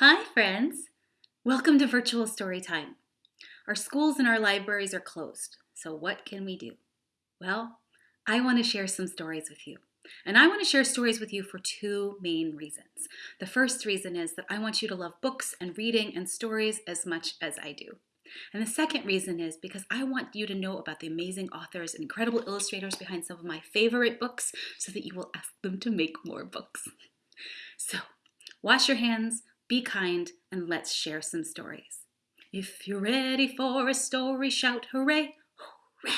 Hi, friends. Welcome to Virtual Story Time. Our schools and our libraries are closed, so what can we do? Well, I want to share some stories with you. And I want to share stories with you for two main reasons. The first reason is that I want you to love books and reading and stories as much as I do. And the second reason is because I want you to know about the amazing authors and incredible illustrators behind some of my favorite books so that you will ask them to make more books. So, wash your hands, be kind and let's share some stories. If you're ready for a story, shout hooray, hooray!